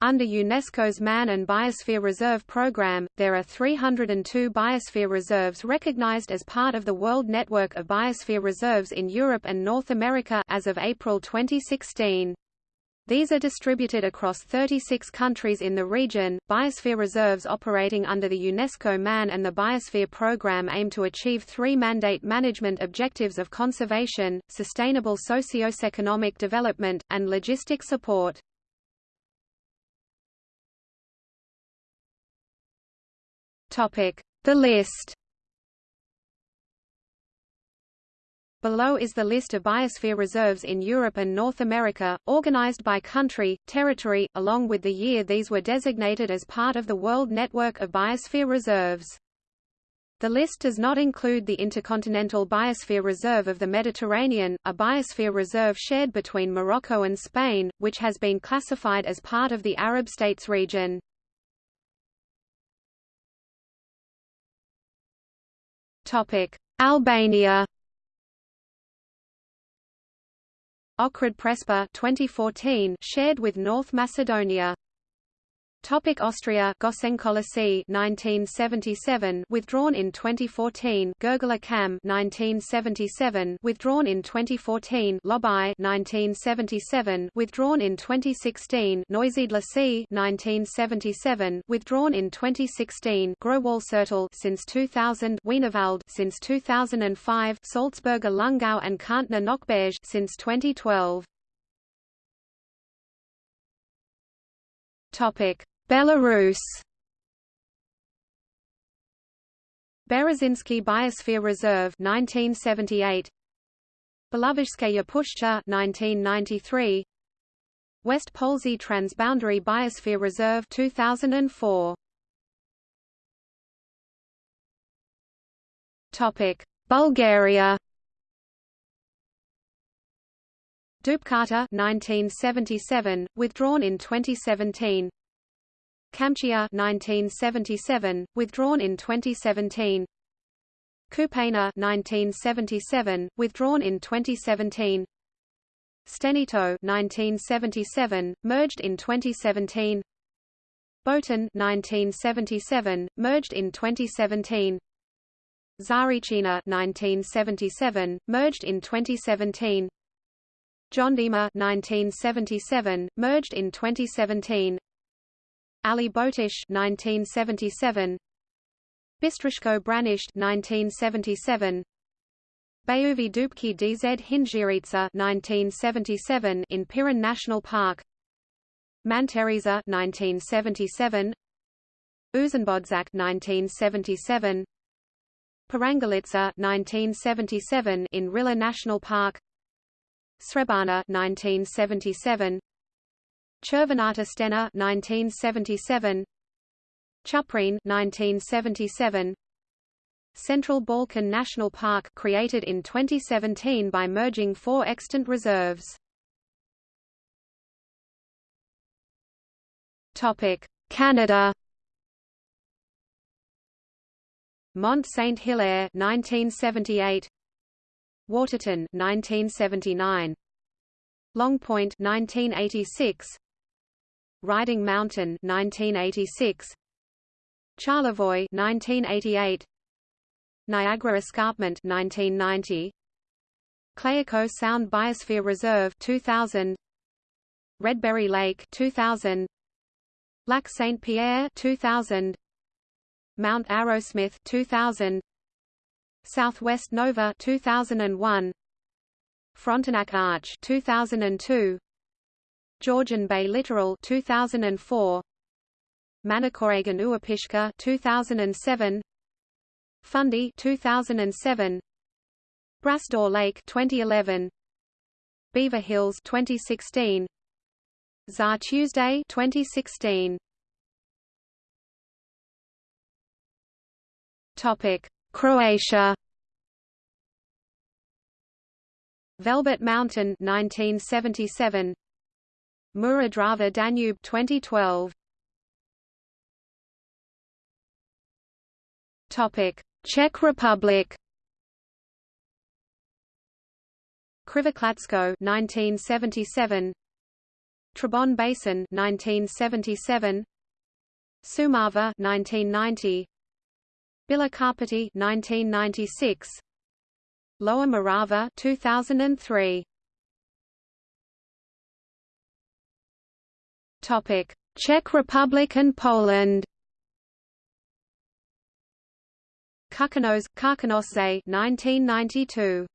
Under UNESCO's Man and Biosphere Reserve Program, there are 302 biosphere reserves recognized as part of the World Network of Biosphere Reserves in Europe and North America as of April 2016. These are distributed across 36 countries in the region. Biosphere reserves operating under the UNESCO MAN and the Biosphere Program aim to achieve three mandate management objectives of conservation, sustainable socio-economic development, and logistic support. The list Below is the list of biosphere reserves in Europe and North America, organized by country, territory, along with the year these were designated as part of the World Network of Biosphere Reserves. The list does not include the Intercontinental Biosphere Reserve of the Mediterranean, a biosphere reserve shared between Morocco and Spain, which has been classified as part of the Arab states region. Albania. Ohrid Prespa 2014 shared with North Macedonia Topic Austria Gossenköllesee 1977 withdrawn in 2014 Gurgler Kamm 1977 withdrawn in 2014 Lobau 1977 withdrawn in 2016 Neusiedler See 1977 withdrawn in 2016 Growalsviertel since 2000 Wienerwald since 2005 Salzburger Lungau and Kärntner Nockberge since 2012 Belarus. Berezinsky Biosphere Reserve 1978. Belovezhskaya Pushcha 1993. West Polsy Transboundary Biosphere Reserve 2004. Topic: Bulgaria. Dubkata 1977, withdrawn in 2017. Kamchia 1977, withdrawn in 2017. Kupena 1977, withdrawn in 2017. Stenito 1977, merged in 2017. Boatin 1977, merged in 2017. Tsarichina 1977, merged in 2017. Jondima 1977, merged in 2017. Ali Botish 1977. Bistrishko Branisht 1977. Bayuvi Dubki DZ Hinjiritsa 1977 in Pirin National Park. Manteriza 1977. Uzenbodzak 1977. Parangalitsa 1977 in Rila National Park. Srebarna 1977 Chervenata Stena 1977 Chuprene 1977 Central Balkan National Park created in 2017 by merging four extant reserves. Topic: Canada. Mont Saint Hilaire 1978 Waterton 1979 Long Point 1986 Riding Mountain 1986 Charlevoix 1988 Niagara Escarpment 1990 Clayoquot Sound Biosphere Reserve 2000 Redberry Lake 2000 Lac Saint Pierre 2000 Mount Arrowsmith 2000 Southwest Nova 2001 Frontenac Arch 2002 Georgian Bay Littoral 2004 Manicouagan Uapishka 2007 Fundy 2007 Bras d'Or Lake 2011 Beaver Hills 2016 Tsá Tué 2016 Topic Croatia. Velebit Mountain 1977 Mura Danube 2012 Topic Czech Republic. Krivoklatsko 1977 Trebon Basin 1977 Sumava 1990 Bilokarpati 1996 Lower Morava 2003 Topic. Czech Republic and Poland. Kukanos, Karkonosze 1992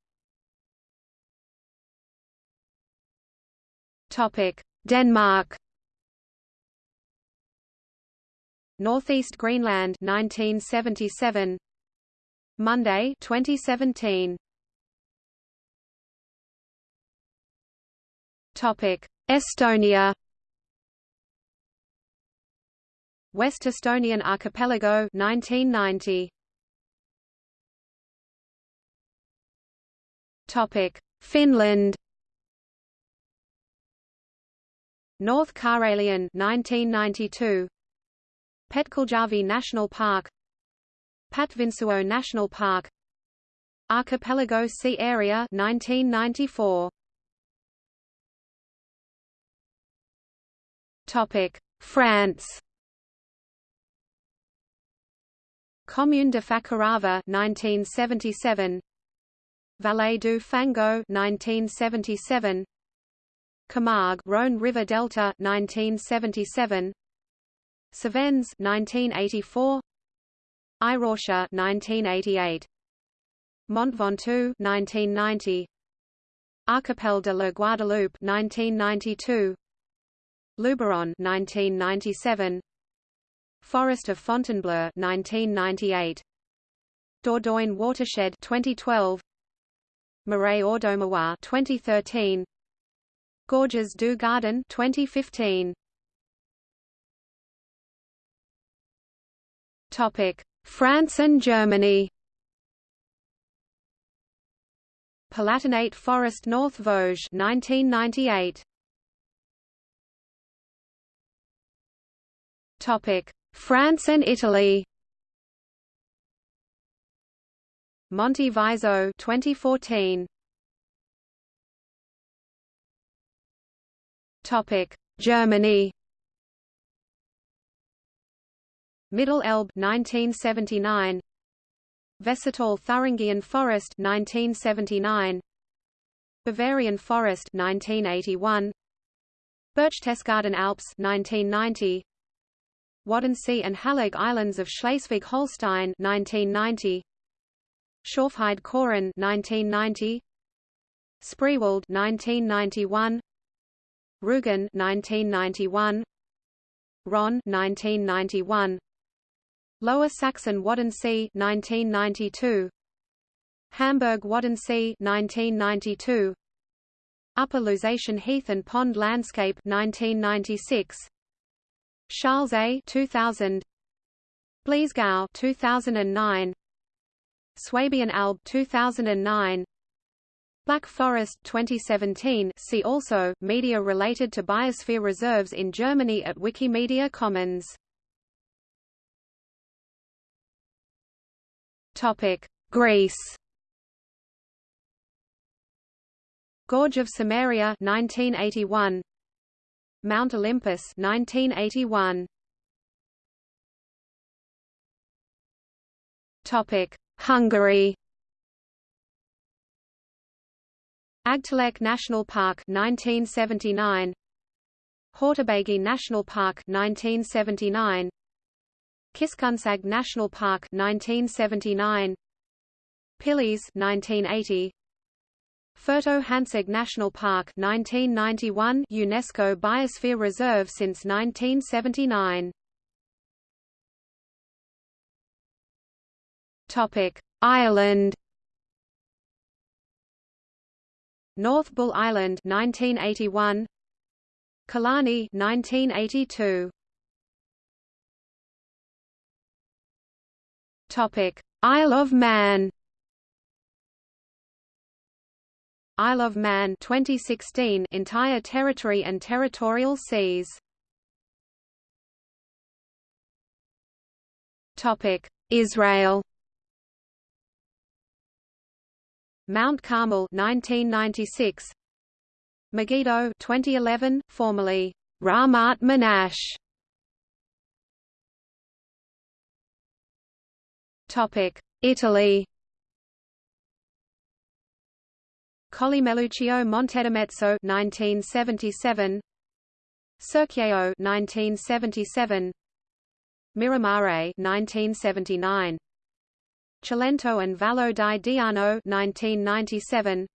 Topic. Denmark Northeast Greenland 1977 Monday 2017 Topic Estonia. West Estonian Archipelago 1990 Topic Finland. North Karelian 1992 Petkaljärvi National Park Patvinsuo National Park Archipelago Sea Area 1994 Topic France. Commune de Fakarava 1977 Vallée du Fango 1977 Camargue Rhône River Delta 1977 Cevennes 1984 Irocha 1988 Mont Ventoux 1990 Archipel de la Guadeloupe 1992 Luberon 1997 Forest of Fontainebleau 1998 Dordogne Watershed 2012 Marais Audomarois 2013 Gorges du Gardon 2015 France and Germany. Palatinate Forest North Vosges 1998 Topic. France and Italy. Monte Viso 2014 Topic. Germany Middle Elbe 1979 Vessertal Thuringian Forest 1979 Bavarian Forest 1981 Berchtesgaden Alps 1990 Waddenzee and Hallig Islands of Schleswig-Holstein 1990 Schorfheide Chorin 1990 Spreewald 1991 Rügen 1991 Rhön 1991 Lower Saxon Waddenzee 1992 Hamburg Waddenzee 1992 Upper Lusatian Heath and Pond Landscape 1996 Charles A 2000 Bliesgau 2009 Swabian Alb 2009 Black Forest 2017 see also, media related to biosphere reserves in Germany at Wikimedia Commons Greece. Gorge of Samaria 1981 Mount Olympus 1981 Topic. Hungary. Aggtelek National Park 1979 Hortobágy National Park 1979 Kiskunság National Park 1979 Pilis 1980 Fertő-Hanság National Park 1991 UNESCO Biosphere Reserve since 1979 Topic Ireland. North Bull Island 1981 Killarney 1982 Isle of Man. Isle of Man 2016 entire territory and territorial seas. Topic Israel. Mount Carmel 1996 Megiddo 2011, formerly Ramot Menashe. Italy. Collemeluccio Montedimezzo 1977 Circeo 1977 Miramare 1979 Cilento and Vallo di Diano 1997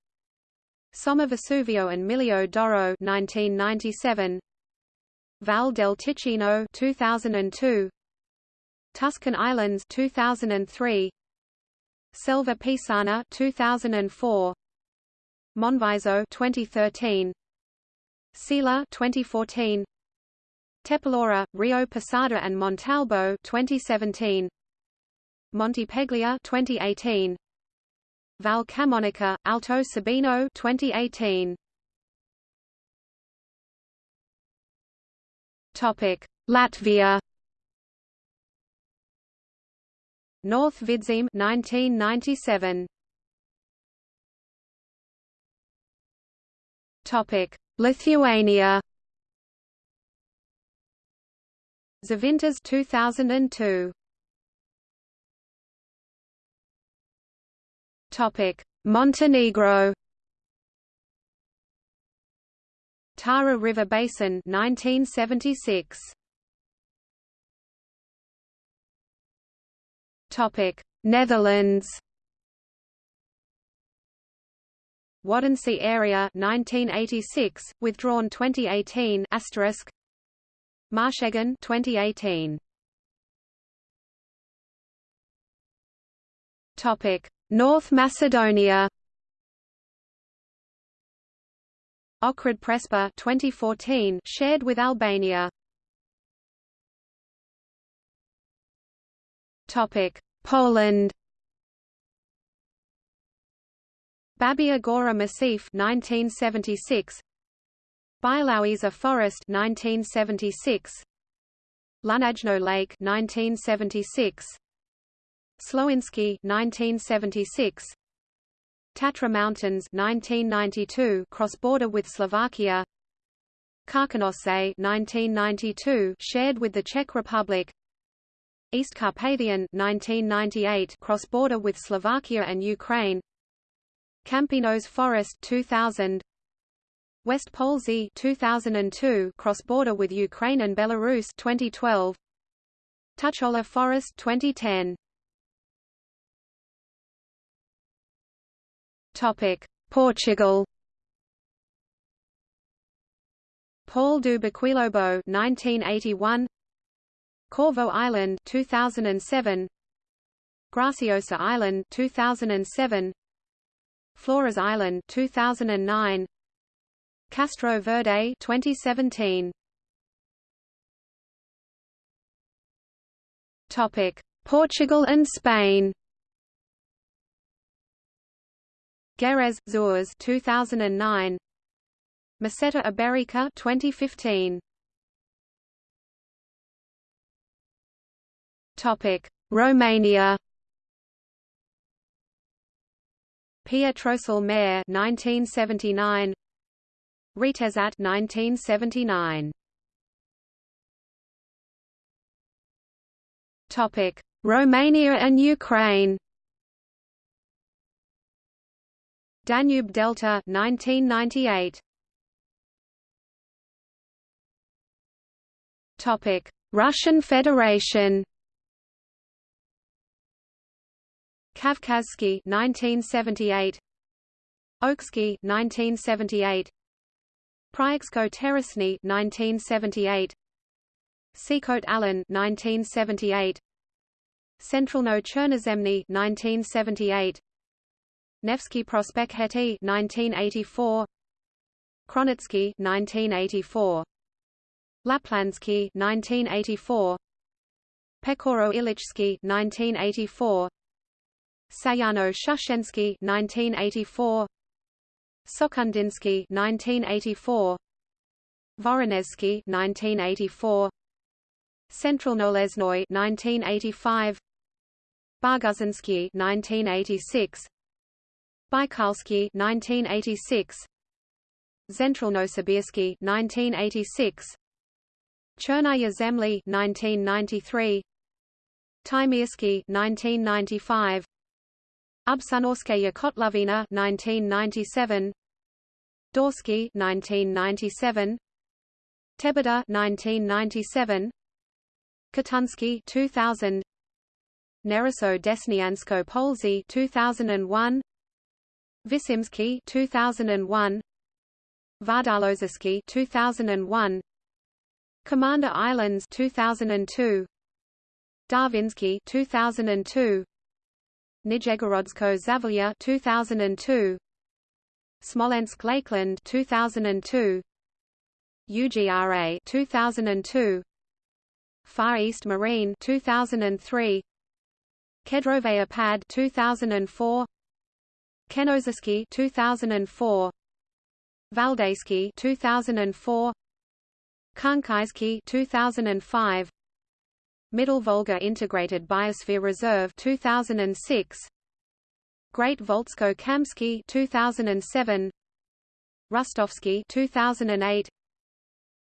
Somma Vesuvio and Miglio d'Oro 1997 Val del Ticino 2002 Tuscan Islands 2003 Selva Pisana 2004 Monviso 2013 Sila 2014 Tepilora, Rio Posada and Montalbo 2017 Monte Peglia 2018 Val Camonica, Alto Sebino 2018 Topic Latvia North Vidzeme 1997 Topic Lithuania. Žuvintas 2002 Topic Montenegro. Tara River Basin 1976 Netherlands. Waddenzee area 1986 withdrawn 2018 asterisk. Maasheggen 2018 Topic North Macedonia. Ohrid Prespa 2014 shared with Albania. Topic Poland. Babia Gora Massif 1976 Białowieża Forest 1976 Łuknajno Lake 1976 Słowiński 1976 Tatra Mountains 1992 cross-border with Slovakia. Karkonosze 1992 shared with the Czech Republic East Carpathian 1998 cross-border with Slovakia and Ukraine. Kampinos Forest 2000 West Polesy 2002 cross-border with Ukraine and Belarus 2012 Tuchola Forest 2010 Topic Portugal. Paul do Boquilobo 1981 Corvo Island 2007 Graciosa Island 2007 Flores Island 2009 Castro Verde 2017 Topic. Portugal and Spain. Gerês, Xurés 2009 Meseta Ibérica 2015 Romania. Pietrosul Mare 1979 Retezat 1979 Topic. Romania and Ukraine. Danube Delta 1998 Topic. Russian Federation Kavkazsky 1978 Oksky 1978 Prioksko Terrasny 1978 Sikhote-Alin 1978 Centralno Chernozemny 1978 Nevsky Prospekhety 1984 Kronotsky 1984 Laplandsky 1984 Pechoro Ilychsky 1984 Sayano Shushensky 1984 Sokhondinsky 1984 Voronezhsky 1984 Centralnolesnoy 1985 Barguzinsky 1986 Baikalsky 1986 Zentralnosibirski 1986 Chernaya Zemli 1993 Taimyrsky 1995 Ubsunorskaya Kotlovina 1997 Daursky 1997 Teberda 1997 Katunsky 2000 Nerusso Desniansko Polsy 2001 Visimsky 2001 Vodlozersky 2001 Commander Islands 2002 Darvinsky 2002 Nijegorodsko Zavalya 2002 Smolensk Lakeland 2002 UGRA 2002 Far East Marine 2003 Kedrovaya Pad 2004 Kenozersky 2004 Valdaysky 2004 Khankaysky 2005 Middle Volga Integrated Biosphere Reserve 2006 Great Volzhsko Kamsky 2007 Rostovsky 2008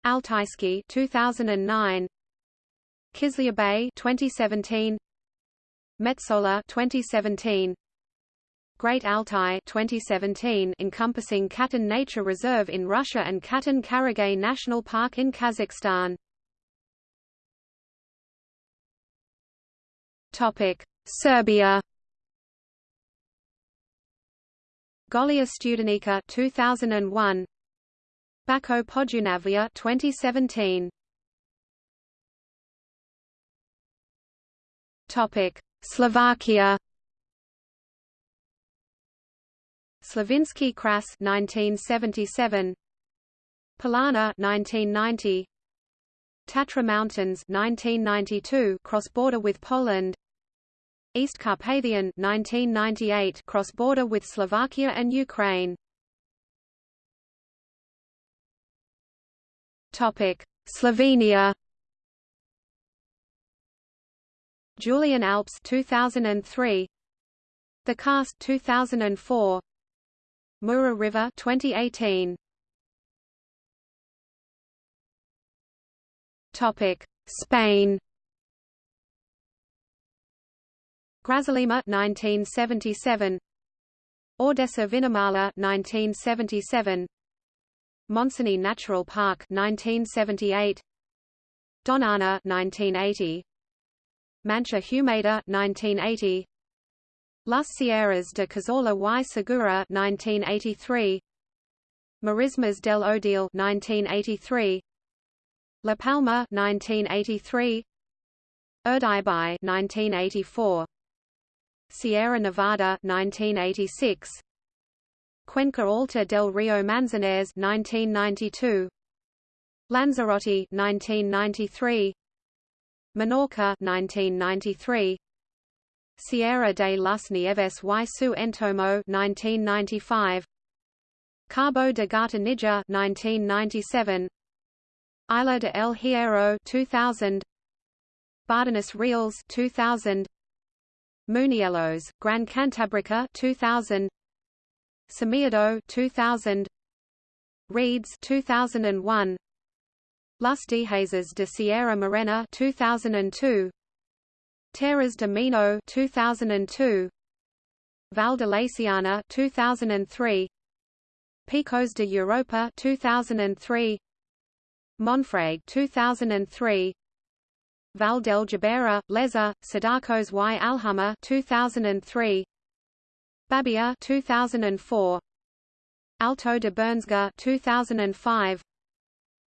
Altaysky 2009 Kizlyar Bay 2017 Metsola 2017 Great Altai 2017 encompassing Katun Nature Reserve in Russia and Katon-Karagay National Park in Kazakhstan Topic: Serbia. Golija Studenica 2001. Bačko Podunavlje 2017. Topic: Slovakia. Slovensky Kras 1977. Polana 1990. Tatra Mountains 1992 cross-border with Poland East Carpathian 1998 cross-border with Slovakia and Ukraine. Topic Slovenia. Julian Alps 2003 The Karst 2004 Mura River 2018 Topic: Spain. Grazalema 1977 Ordesa Vinamala 1977 Montseny Natural Park 1978 Doñana 1980 Mancha Humeda 1980 Las Sierras de Cazorla y Segura 1983 Marismas del Odiel 1983 La Palma 1983 Urdaibai 1984 Sierra Nevada 1986 Cuenca Alta del Rio Manzanares 1992 Lanzarote 1993 Menorca 1993 Sierra de las Nieves y su Entorno 1995 Cabo de Gata Níjar 1997 Isla de El Hierro 2000 Bardenas Reales 2000 Muniellos, Gran Cantabrica 2000 Somiedo 2000 Redes 2001 Las Dehesas de Sierra Morena 2002 Terras de Mino 2002 Val de Laciana 2003 Picos de Europa 2003 Monfragüe 2003 Val del Jubera, Leza, Cidacos y Alhama 2003 Babia 2004 Alto de Bernesga 2005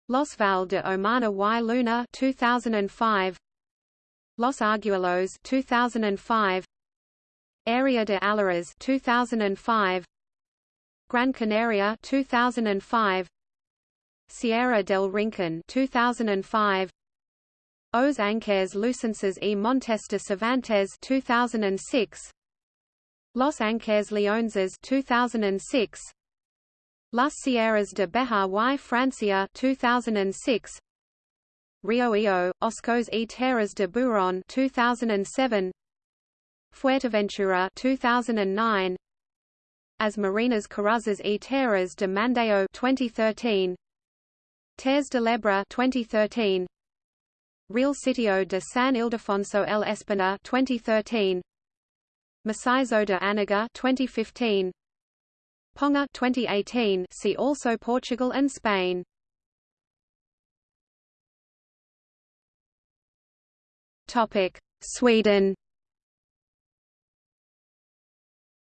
Los Val de Omana y Luna 2005 Los Argüellos 2005 Area de Allariz 2005 Gran Canaria 2005 Sierra del Rincon 2005 Os Ancares Lucenses Montes de Cervantes 2006 Los Ancares Leoneses 2006 Las Sierras de Bejar y Francia 2006 Rio Eo, Oscos y Terras de Buron 2007 Fuerteventura 2009 as Marinas Coruñesas e Terras de Mandeo 2013 Terres de l'Ebre 2013 Real Sitio de San Ildefonso el Espinar 2013 Macizo de Anaga 2015 Ponga 2018 see also Portugal and Spain. Topic Sweden.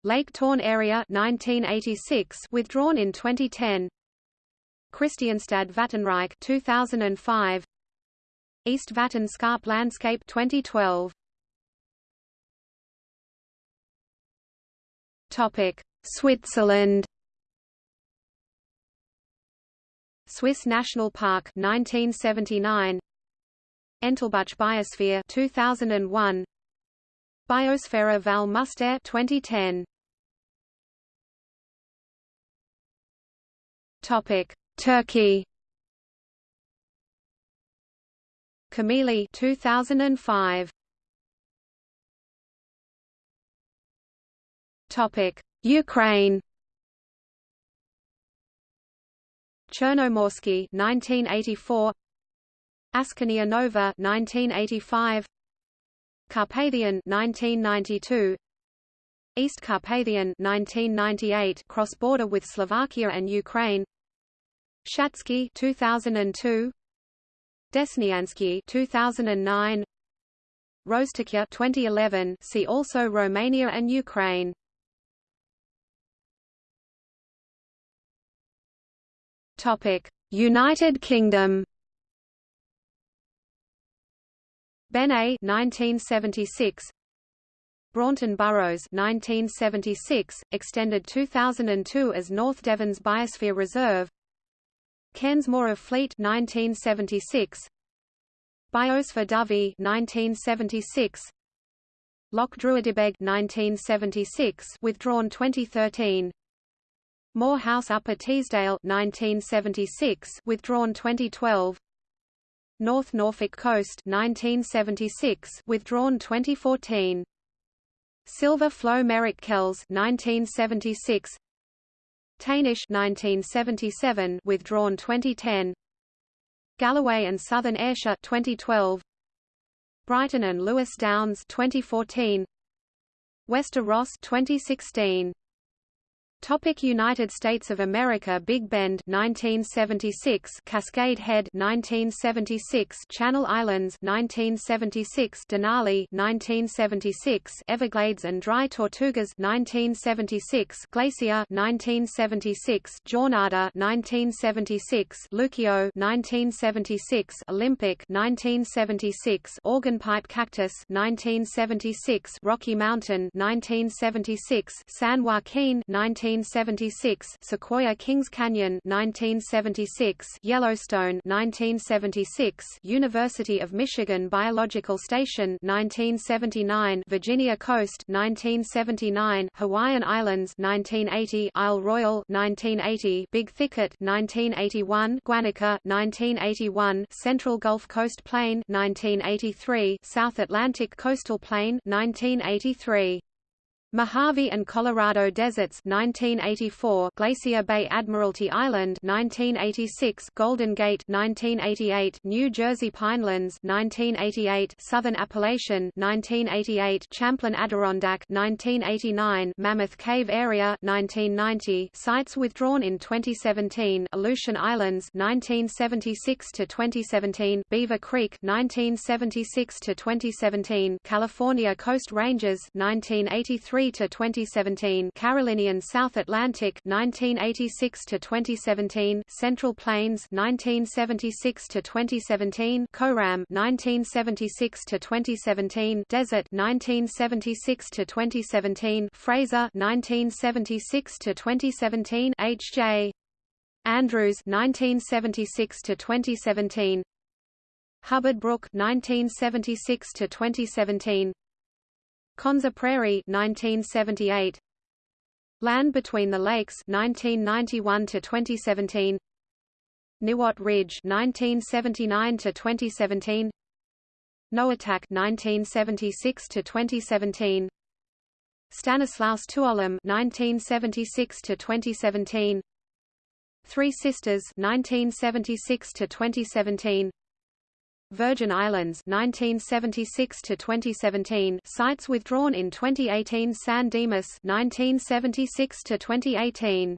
Lake Torne area 1986 withdrawn in 2010 Kristianstad Vattenrike 2005 East Vättern Scarp Landscape 2012 Topic Switzerland. Swiss National Park 1979 Entlebuch Biosphere 2001 Biosfera Val Müstair 2010 Topic Turkey Camili 2005 Topic Ukraine. Chernomorsky 1984 Askania Nova 1985 Carpathian 1992 East Carpathian 1998 cross-border with Slovakia and Ukraine. Shatsky 2002 Desniansky 2009 Roztokia 2011 see also Romania and Ukraine. Topic United Kingdom. Beinn Eighe 1976 Braunton Burrows 1976 extended 2002 as North Devon's Biosphere Reserve Cairnsmore of Fleet 1976 Biosfer Dovey 1976 Loch Druidibeg 1976 withdrawn 2013 Moor House Upper Teesdale 1976 withdrawn 2012 North Norfolk Coast 1976 withdrawn 2014 Silver Flowe Merrick Kells 1976 Taynish 1977 withdrawn 2010 Galloway and Southern Ayrshire 2012 Brighton and Lewes Downs 2014 Wester Ross 2016 Topic United States of America Big Bend 1976 Cascade Head 1976 Channel Islands 1976 Denali 1976 Everglades and Dry Tortugas 1976 Glacier 1976 Jornada 1976 Luquillo 1976 Olympic 1976 Organ Pipe Cactus 1976 Rocky Mountain 1976 San Joaquin 19 1976 Sequoia Kings Canyon 1976 Yellowstone 1976 University of Michigan Biological Station 1979 Virginia Coast 1979 Hawaiian Islands 1980 Isle Royale 1980 Big Thicket 1981 Guanica 1981 Central Gulf Coast Plain 1983 South Atlantic Coastal Plain 1983 Mojave and Colorado Deserts 1984 Glacier Bay Admiralty Island 1986 Golden Gate 1988 New Jersey Pinelands 1988 Southern Appalachian 1988 Champlain Adirondack 1989 Mammoth Cave Area 1990 Sites withdrawn in 2017 Aleutian Islands 1976 to 2017 Beaver Creek 1976 to 2017 California Coast Ranges 1983 to 2017 Carolinian South Atlantic 1986 to 2017 Central Plains 1976 to 2017 Coram 1976 to 2017 Desert 1976 to 2017 Fraser 1976 to 2017 H.J. Andrews 1976 to 2017 Hubbard Brook 1976 to 2017 Konza Prairie 1978 Land Between the Lakes 1991 to 2017 Niwot Ridge 1979 to 2017 Noatak 1976 to 2017 Stanislaus Tuolumne 1976 to 2017 Three Sisters 1976 to 2017 Virgin Islands 1976 to 2017 sites withdrawn in 2018 San Dimas 1976 to 2018